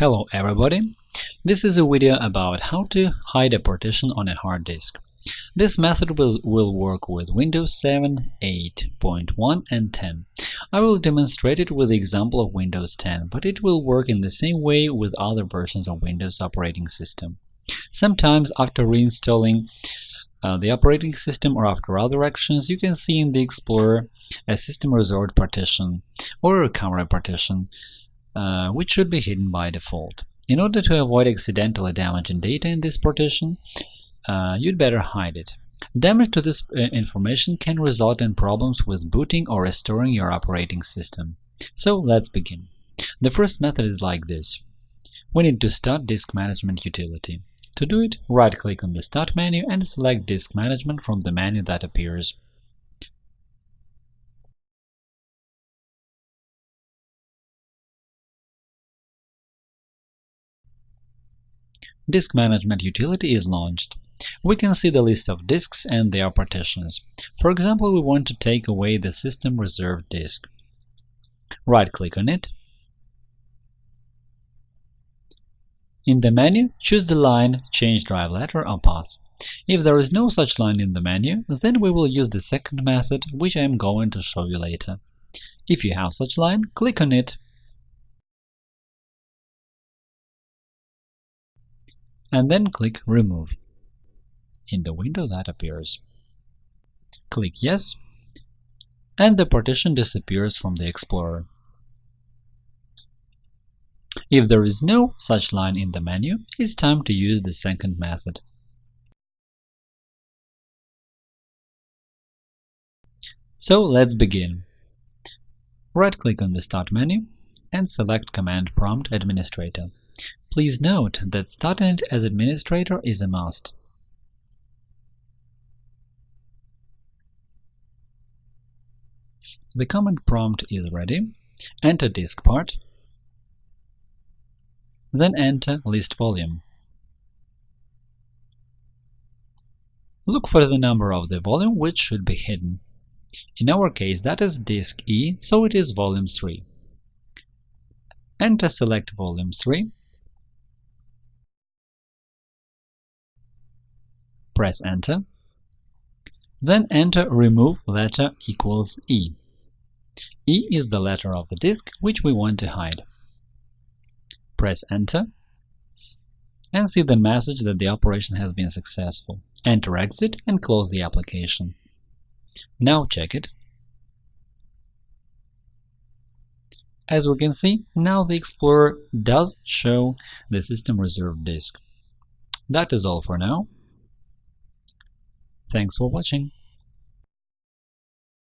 Hello everybody! This is a video about how to hide a partition on a hard disk. This method will, will work with Windows 7, 8.1 and 10. I will demonstrate it with the example of Windows 10, but it will work in the same way with other versions of Windows operating system. Sometimes after reinstalling uh, the operating system or after other actions, you can see in the Explorer a system reserved partition or a recovery partition uh, which should be hidden by default. In order to avoid accidentally damaging data in this partition, uh, you'd better hide it. Damage to this uh, information can result in problems with booting or restoring your operating system. So let's begin. The first method is like this. We need to start Disk Management utility. To do it, right-click on the Start menu and select Disk Management from the menu that appears. Disk Management utility is launched. We can see the list of disks and their partitions. For example, we want to take away the system reserved disk. Right-click on it. In the menu, choose the line Change drive letter or path. If there is no such line in the menu, then we will use the second method, which I am going to show you later. If you have such line, click on it and then click Remove in the window that appears. Click Yes, and the partition disappears from the Explorer. If there is no such line in the menu, it's time to use the second method. So let's begin. Right-click on the Start menu and select Command Prompt Administrator. Please note that starting it as administrator is a must. The command prompt is ready. Enter diskpart, then enter list volume. Look for the number of the volume which should be hidden. In our case that is disk E, so it is volume 3. Enter select volume 3 press Enter. Then enter remove letter equals E. E is the letter of the disk which we want to hide. Press Enter and see the message that the operation has been successful. Enter Exit and close the application. Now check it. As we can see, now the Explorer does show the system reserved disk. That is all for now. Thanks for watching.